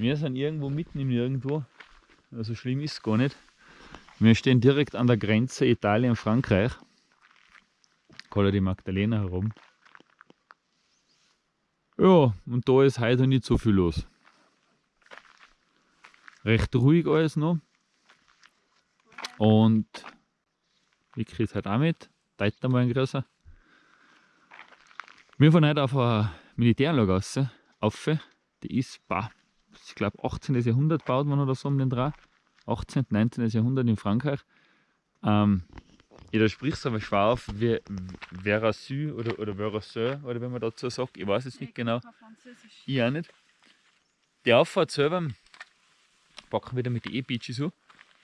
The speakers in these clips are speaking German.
Wir sind irgendwo mitten im Nirgendwo. Also schlimm ist es gar nicht. Wir stehen direkt an der Grenze Italien-Frankreich. Kolla die Magdalena herum. Ja, und da ist heute nicht so viel los. Recht ruhig alles noch. Und Vicky ist halt auch mit. Teilt mal ein größer. Wir fahren heute auf eine Militäranlage raus, auf. Die ist, bah, ich glaube 18. Jahrhundert baut man oder so um den Dreh. 18. 19. Jahrhundert in Frankreich. Ähm, ja, da sprichst du aber schwer auf, wie Verassu oder, oder Verassu, oder wenn man dazu sagt, ich weiß es nicht genau. Ich auch nicht. Die Auffahrt selber, packen wieder mit den E-Beaches so,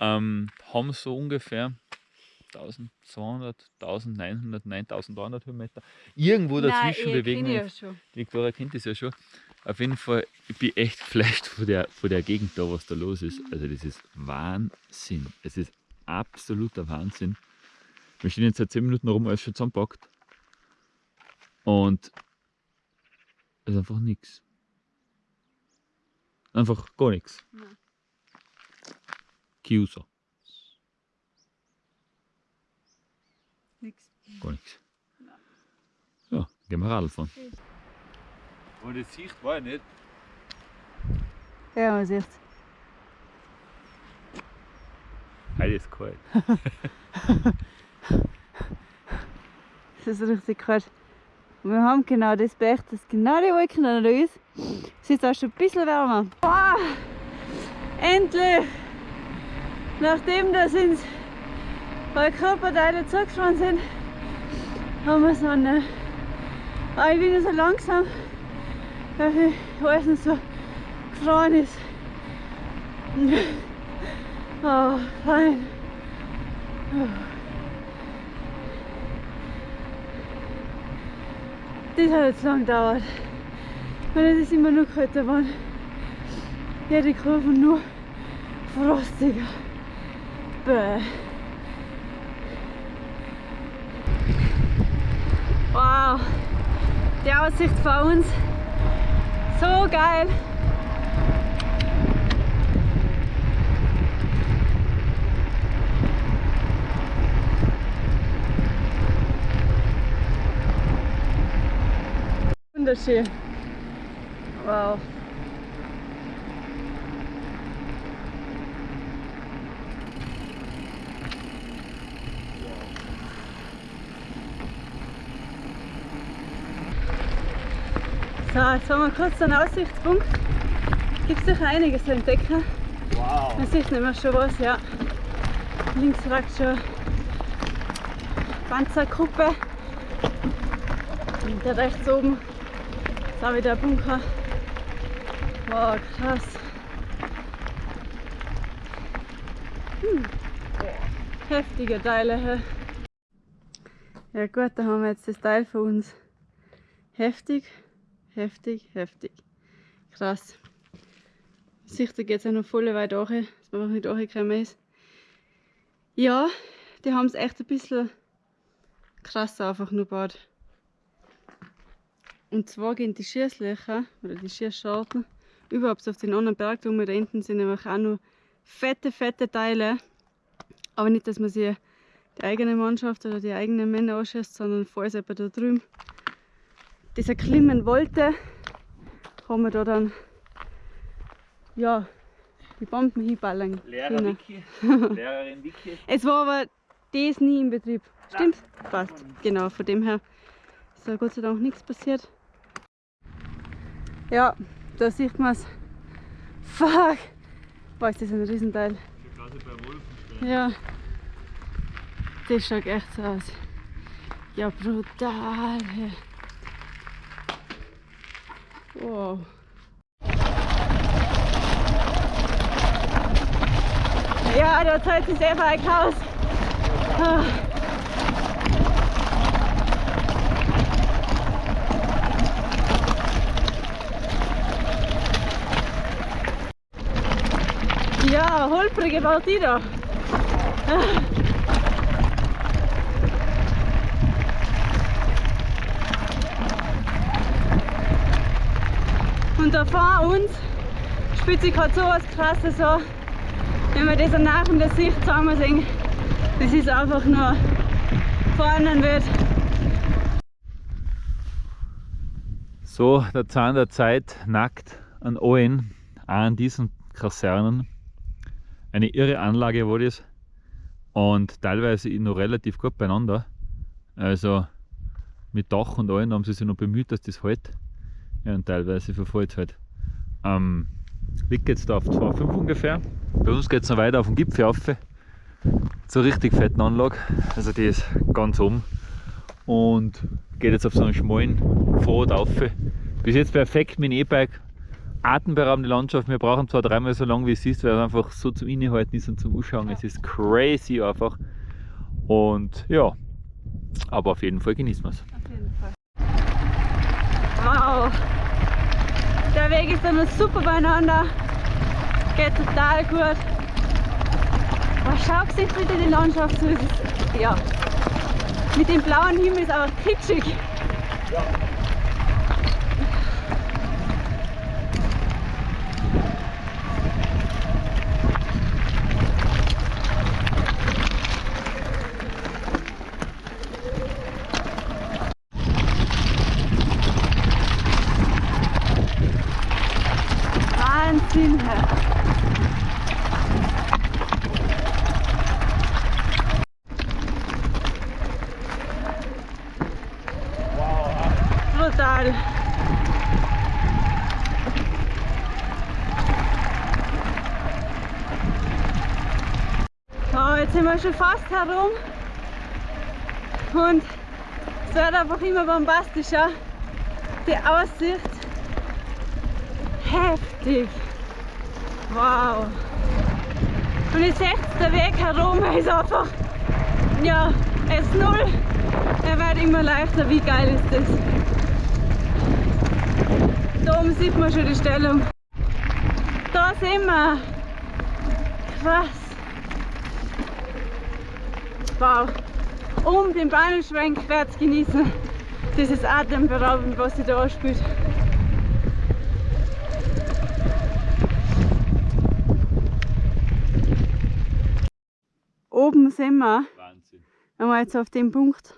ähm, haben so ungefähr 1200, 1900, 9300 Höhenmeter. Irgendwo dazwischen Nein, bewegen wir uns. Ja die Victoria kennt das ja schon. Auf jeden Fall, ich bin echt geflasht von der, von der Gegend da, was da los ist. Also das ist Wahnsinn. Es ist absoluter Wahnsinn. Wir stehen jetzt seit 10 Minuten rum, alles schon zusammenpackt. Und es ist einfach nichts. Einfach gar nichts. Chiuso. Nix. Gar nichts. Ja, gehen wir Radl fahren. Und die Sicht war ja nicht. Ja, man sieht Heute ist kalt. es ist richtig kalt. Wir haben genau das Pech, dass genau die Wolken da ist. Es ist auch schon ein bisschen wärmer. Wow, endlich! Nachdem das uns weil Körperteile zugespannt sind, haben wir Sonne. Aber ich bin so langsam, weil alles noch so gefroren ist. Oh, fein. Das hat jetzt lang gedauert. Weil es ist immer nur kälter waren. Jede Kurve nur frostiger. Bäh. Wow, die Aussicht vor uns, so geil. Wunderschön. Wow. So, jetzt haben wir kurz einen Aussichtspunkt. Es gibt sicher einiges zu entdecken. Wow. Man sieht nicht mehr schon was, ja. Links ragt schon Panzergruppe. Und da rechts oben ist auch wieder ein Bunker. Wow, krass. Hm. Heftige Teile. He. Ja gut, da haben wir jetzt das Teil für uns. Heftig. Heftig, heftig. Krass. Sicher geht es auch noch voll weit durch, dass man nicht durchgekommen ist. Ja, die haben es echt ein bisschen krass einfach nur gebaut. Und zwar gehen die Schießlöcher oder die Schießscharten überhaupt auf den anderen Berg da hinten sind nämlich auch nur fette, fette Teile. Aber nicht, dass man sie die eigene Mannschaft oder die eigenen Männer anschießt, sondern falls jemand da drüben das erklimmen wollte, haben wir da dann ja, die Bomben hinballern Lehrer Vicky, Lehrerin Vicky. es war aber das nie im Betrieb. Stimmt? Passt. Genau, von dem her ist da Gott sei Dank nichts passiert. Ja, da sieht man es. Fuck! Boah, ist das ein Riesenteil. Ja. Das schaut echt so aus. Ja, brutal. Wow. Ja, da zahlt sich selber ein Chaos. Ah. Ja, holprige Partie da. Ah. Und da vor uns spielt sich gerade so was krasses an. Wenn wir das nach in der Sicht zusammen sehen, das ist einfach nur vorne wird. So, der Zahn der Zeit nackt an allen, auch an diesen Kasernen. Eine irre Anlage war das und teilweise noch relativ gut beieinander. Also mit Dach und allem haben sie sich noch bemüht, dass das hält. Ja, und teilweise verfällt halt. Ähm, Weg geht es da auf 2,5 ungefähr. Bei uns geht es noch weiter auf den Gipfel rauf. Zur richtig fetten Anlage. Also die ist ganz oben. Und geht jetzt auf so einen schmalen Pfad rauf. Bis jetzt perfekt mit dem E-Bike. Atemberaubende Landschaft. Wir brauchen zwar dreimal so lange wie es ist, weil es einfach so zum Innehalten ist und zum Ausschauen. Es ist crazy einfach. Und ja, aber auf jeden Fall genießen wir es. Auf jeden Fall. Der Weg ist dann super beieinander. Geht total gut. Man schaut sich bitte die Landschaft so. Ist, ja. Mit dem blauen Himmel ist aber kitschig. Ja. Wahnsinn! Brutal! So, jetzt sind wir schon fast herum und es wird einfach immer bombastischer. Die Aussicht heftig. Wow. Und ihr seht, der Weg herum ist einfach, ja, S0. Er wird immer leichter. Wie geil ist das? Da oben sieht man schon die Stellung. Da sind wir. Krass. Wow. Um den Bahnenschwenk werde genießen. Dieses Atemberaubend, was sich da anspielt. Oben sind wir, Wahnsinn. wir jetzt auf dem Punkt,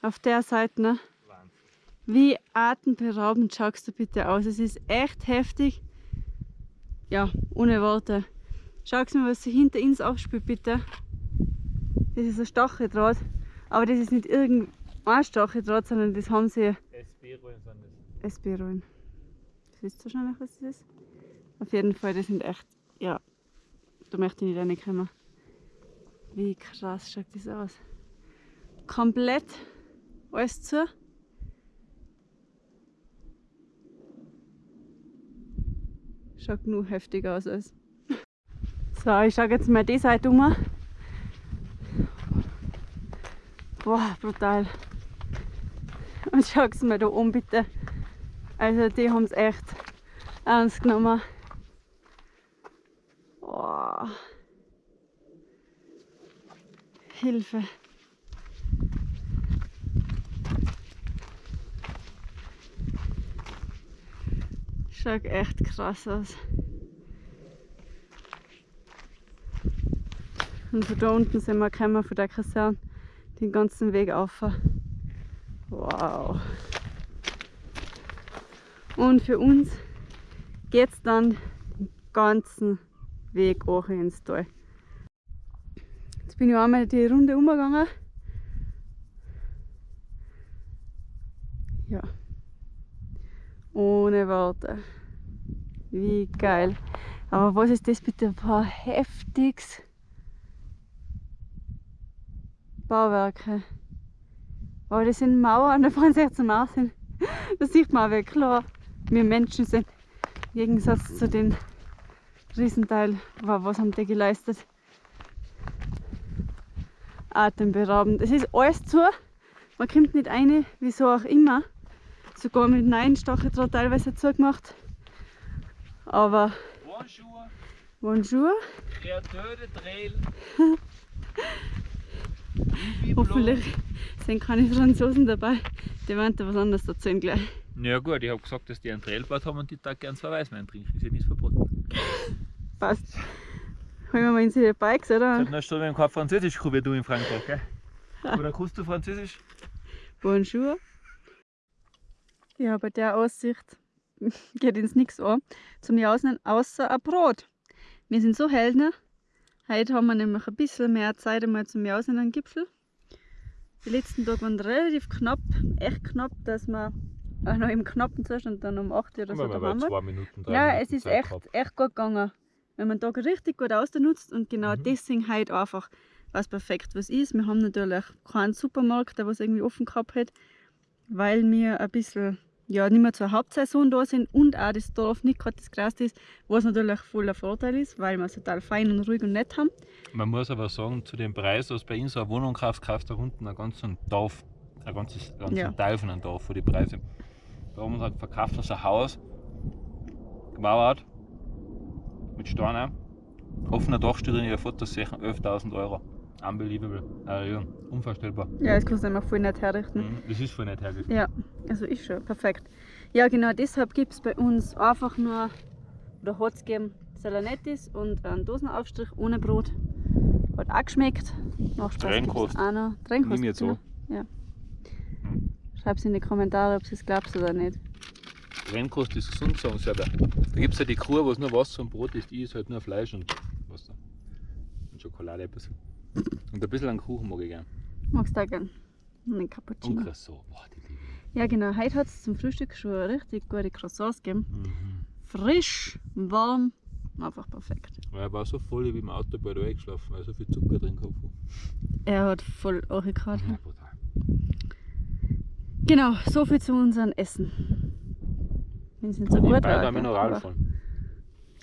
auf der Seite, ne? Wie atemberaubend schaust du bitte aus. Es ist echt heftig. Ja, ohne Worte. Schau mal, was sich hinter uns aufspielt, bitte. Das ist ein Stacheldraht. Aber das ist nicht irgendein Stacheldraht, sondern das haben sie SB-Rollen sind das. SB-Rollen. Das wisst wahrscheinlich, was das ist. Auf jeden Fall, die sind echt, ja, da möchte ich nicht reinkommen. Wie krass schaut das aus. Komplett alles zu. Schaut nur heftig aus. Als. So, ich schaue jetzt mal die Seite um. Boah, brutal. Und schau's mal da um bitte. Also die haben es echt ernst genommen. Boah. Hilfe. Schaut echt krass aus. Und von da unten sind wir gekommen, von der Kaserne, den ganzen Weg auf. Wow. Und für uns geht es dann den ganzen Weg hoch ins Tal. Jetzt bin ich einmal die Runde umgegangen. Ja. Ohne Worte. Wie geil. Aber was ist das bitte ein heftiges Bauwerke? Aber das sind Mauern, da fahren sie jetzt zum Aussehen. Da sieht man aber klar, wir Menschen sind. Im Gegensatz zu den Riesenteil, was haben die geleistet? Atemberaubend. Es ist alles zu, man kommt nicht rein, wieso auch immer. Sogar mit neuen Stacheldraht teilweise zugemacht. Aber Bonjour, bonjour, Créateur de Trail. hoffentlich sind keine Franzosen dabei. Die werden da was anderes erzählen gleich. Ja gut, ich habe gesagt, dass die einen Trail gebaut haben und die da gern zwei Weißwein trinken. Ist ja nicht verboten. Passt. Holen wir mal in die Bikes, oder? Einer Stunde wir haben kein Französisch gehabt wie du in Frankreich, gell? Oder kannst du Französisch? Bonjour. Ja, bei der Aussicht geht uns nichts an. Zum Jausen außer ein Brot. Wir sind so Heldner. Heute haben wir nämlich ein bisschen mehr Zeit einmal zum Jausen am Gipfel. Die letzten Tage waren relativ knapp, echt knapp, dass wir auch noch im knappen Zustand dann um 8 Uhr oder so da waren. zwei Minuten, drei Ja, es ist Zeit echt, gehabt. echt gut gegangen. Wenn man den Tag richtig gut ausnutzt und genau Mhm. deswegen heute einfach was perfekt was ist. Wir haben natürlich keinen Supermarkt, der was irgendwie offen gehabt hat, weil wir ein bisschen ja, nicht mehr zur Hauptsaison da sind und auch das Dorf nicht gerade das Größte ist, was natürlich voller Vorteil ist, weil wir es total fein und ruhig und nett haben. Man muss aber sagen, zu dem Preis, was bei uns so eine Wohnung kauft, kaufst du da unten einen ganzen Dorf, ein ganzes, ganzen Ja. Teil von einem Dorf für die Preise. Da oben hat verkauft uns ein Haus, gemauert, mit Stein auch. Offener Dachstuhl in ihrer Fotos sehen 11.000 Euro. Unbelievable. Äh, ja, unvorstellbar. Ja, das kannst du einfach voll nicht herrichten. Mhm. Das ist voll nicht hergegeben. Ja, also ist schon perfekt. Ja, genau deshalb gibt es bei uns einfach nur, oder hat es gegeben, Salanettis und einen Dosenaufstrich ohne Brot. Hat auch geschmeckt. Nach Spaß Trennkost. auch noch. Trennkost. Nimm jetzt genau. an. Ja. Mhm. Schreib's in die Kommentare, ob du es glaubst oder nicht. Rennkost ist gesund, sagen sie aber. Da gibt es ja die Kuh, wo es nur Wasser und Brot ist, die ist halt nur Fleisch und Wasser. Und Schokolade ein bisschen. Und ein bisschen an Kuchen mag ich gern. Magst du auch gern? Und einen Und Cappuccino. Croissant, boah, die liebe ich. Ja, genau. Heute hat es zum Frühstück schon richtig gute Croissants gegeben. Mhm. Frisch, warm, einfach perfekt. Er war so voll, ich bin im Auto bald eingeschlafen, weil so viel Zucker drin gehabt war. Er hat voll angekratzt. Ja, brutal. Genau, so viel zu unserem Essen. Wenn es nicht so Und gut war. da gell, Mineral aber- fahren.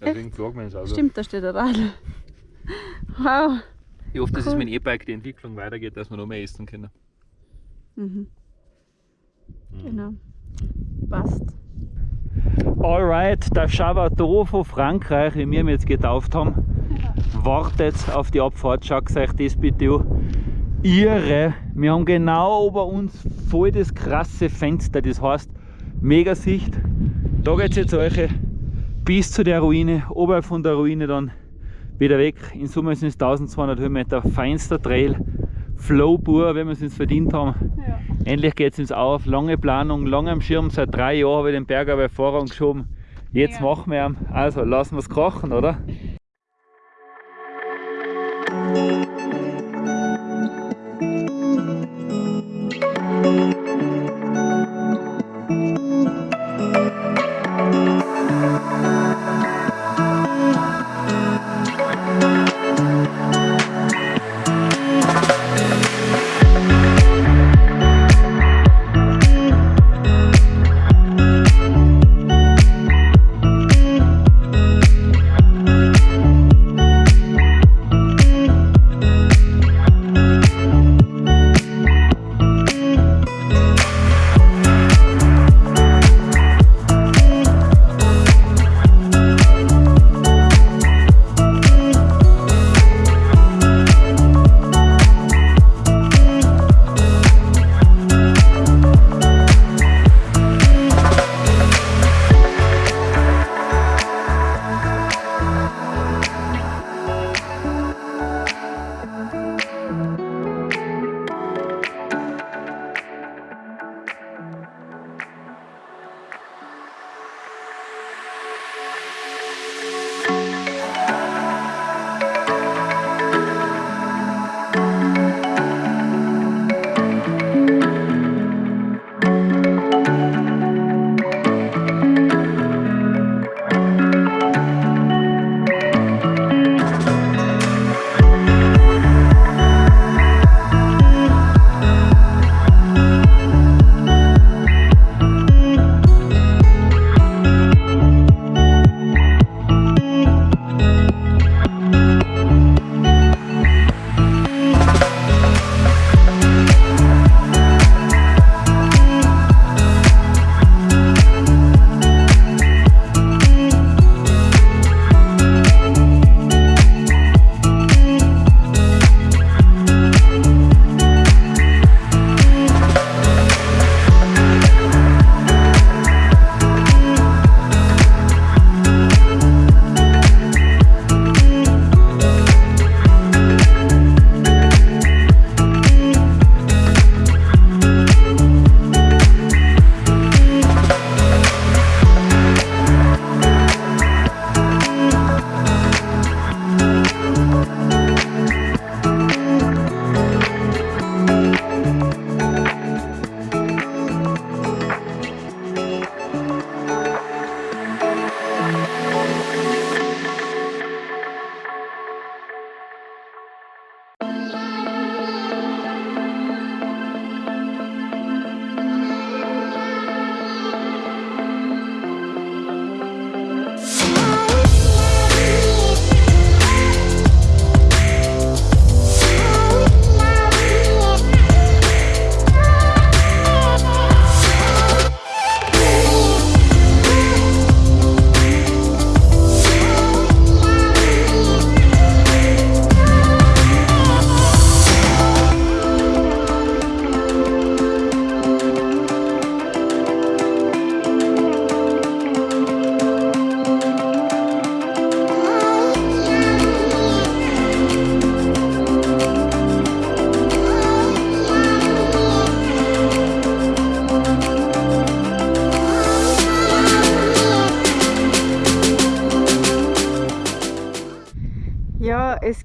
Deswegen fragen wir uns also. Stimmt, da steht ein Radl. Wow. Ich hoffe, dass es Cool. mit dem E-Bike die Entwicklung weitergeht, dass wir noch mehr essen können. Mhm, Mhm. genau. Passt. Alright, der Chavato von Frankreich, wie wir ihn jetzt getauft haben, wartet auf die Abfahrt. Schaut euch das bitte an. Irre! Wir haben genau über uns voll das krasse Fenster, das heißt mega Sicht. Da geht es jetzt euch bis zu der Ruine, oberhalb von der Ruine dann wieder weg. In Summe sind es 1200 Höhenmeter, feinster Trail, Flow pur, wenn wir es uns verdient haben. Ja. Endlich geht es uns auf. Lange Planung, lange am Schirm. Seit drei Jahren habe ich den Berg bei Vorrang geschoben. Jetzt Ja. machen wir ihn. Also lassen wir es krachen, oder?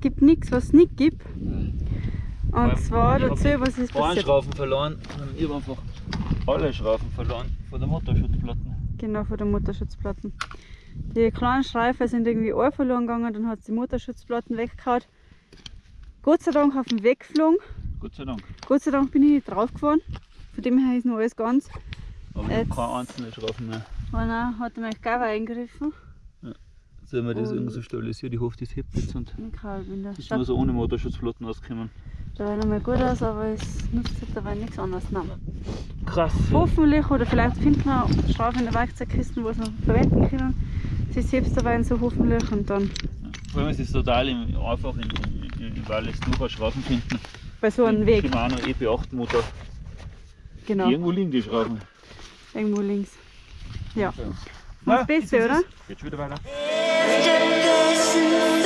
Es gibt nichts, was es nicht gibt. Und allem, zwar dazu, was ist passiert. Schrauben verloren und ich habe einfach alle Schrauben verloren von der Motorschutzplatten. Genau, von den Motorschutzplatten. Die kleinen Streifen sind irgendwie auch verloren gegangen, dann hat sie die Motorschutzplatten weggehauen. Gott sei Dank auf dem Weg geflogen. Gott sei Dank. Gott sei Dank bin ich nicht draufgefahren. Von dem her ist noch alles ganz. Aber ich habe keine einzelne Schrauben mehr. Und dann hat er mich Gava eingegriffen. Sollen wir das irgendwie so stabilisieren? Ich hoffe, das hebt jetzt und Ich kann bin da. ist nur so ohne Motorschutzplatten ausgekommen. Da war noch mal gut aus, aber es nutzt sich dabei nichts anderes. Nein. Krass. Hoffentlich, oder vielleicht finden wir Strafe in der Werkzeugkiste, was wir verwenden können. Sie selbst dabei so hoffentlich und dann Vor allem ist es total im- einfach in, in, in Wallis nur Schrauben finden. bei so einem Weg. Shimano EP8 Motor. Genau, Irgendwo liegen die Schrauben. irgendwo links. Ja. Ja, das Beste, es. oder? Geht schon wieder weiter. see.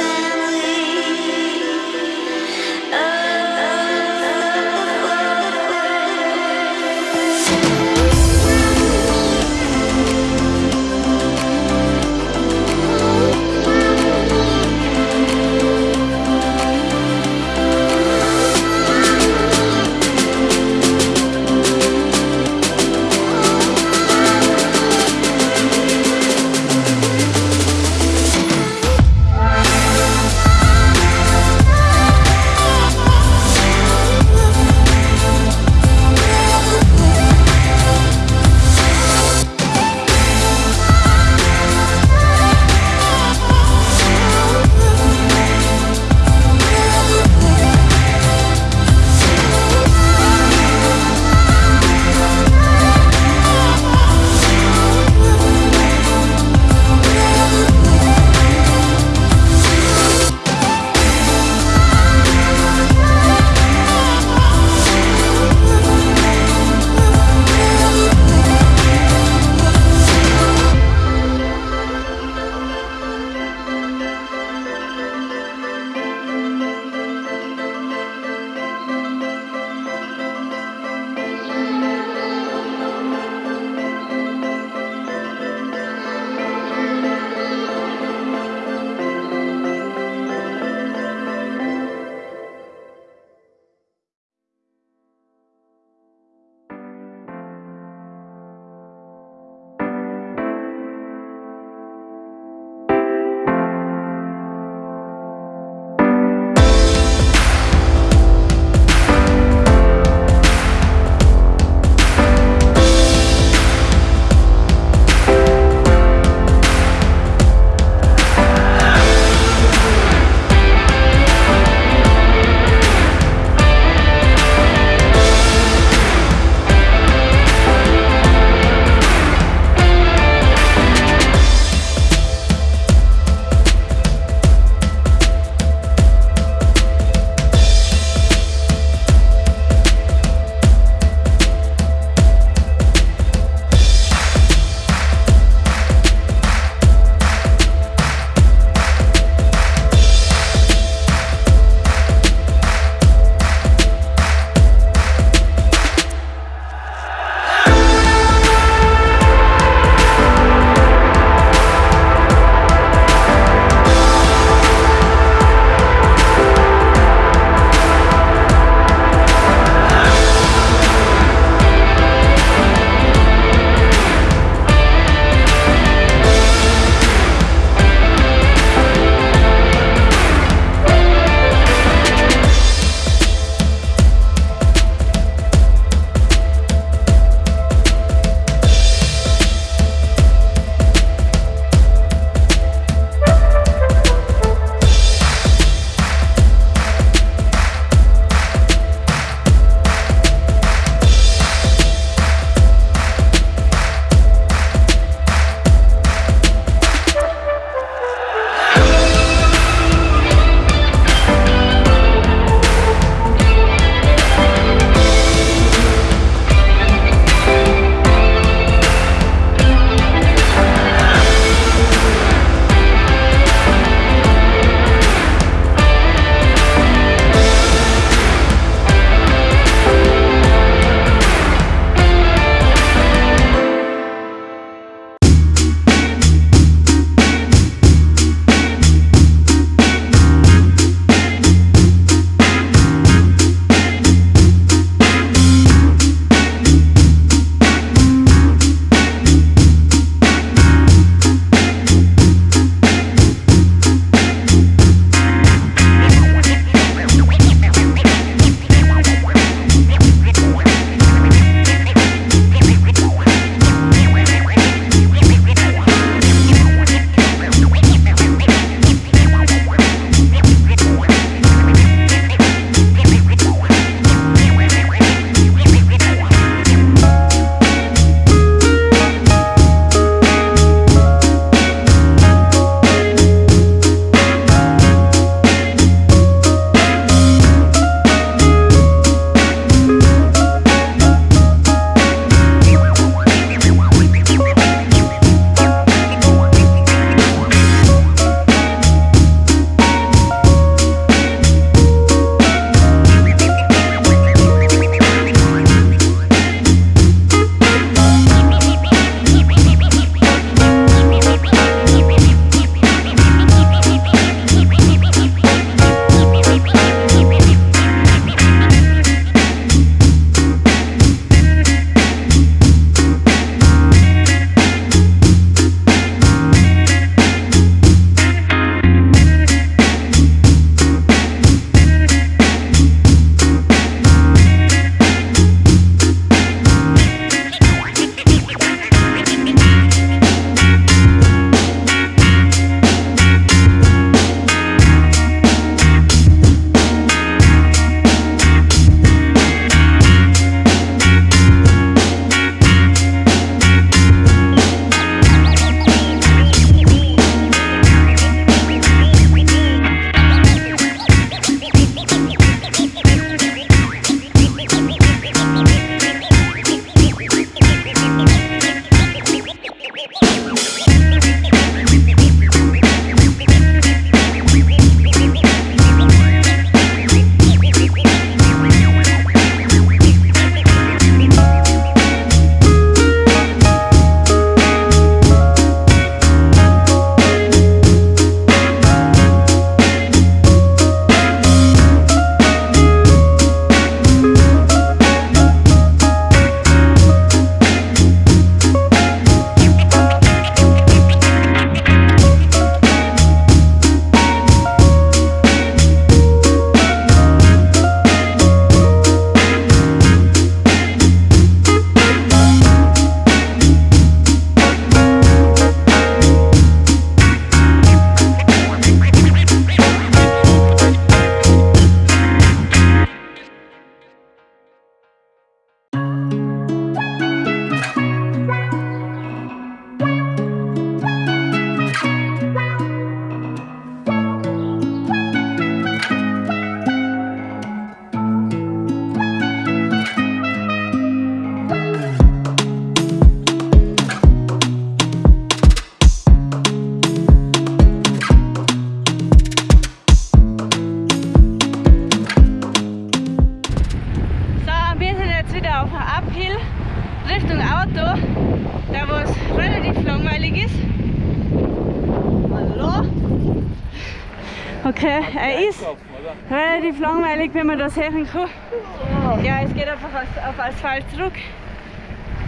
Langweilig, wenn man das sehen kann. Ja, es geht einfach auf Asphalt zurück.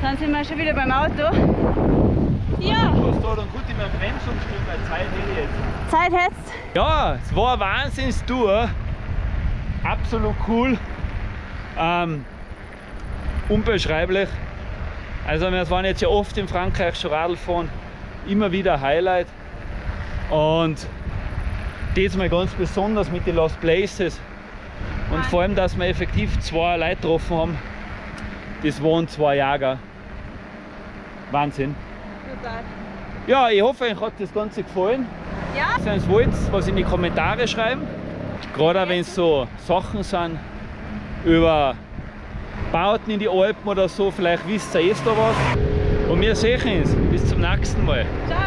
Dann sind wir schon wieder beim Auto. Ja, Du hast da dann gut in meinem Bremsumsturm, weil Zeit jetzt. Zeit jetzt. Ja, es war eine Wahnsinnstour. Absolut cool. Ähm, unbeschreiblich. Also wir waren jetzt ja oft in Frankreich schon Radl fahren. Immer wieder Highlight. Und diesmal ganz besonders mit den Lost Places. Und vor allem, dass wir effektiv zwei Leute getroffen haben. Das waren zwei Jäger. Wahnsinn. Total. Ja, ich hoffe, euch hat das Ganze gefallen. Ja, Wenn ihr wollt, was in die Kommentare schreiben. Gerade wenn es so Sachen sind über Bauten in die Alpen oder so, vielleicht wisst ihr jetzt da was. Und wir sehen uns. Bis zum nächsten Mal. ciao.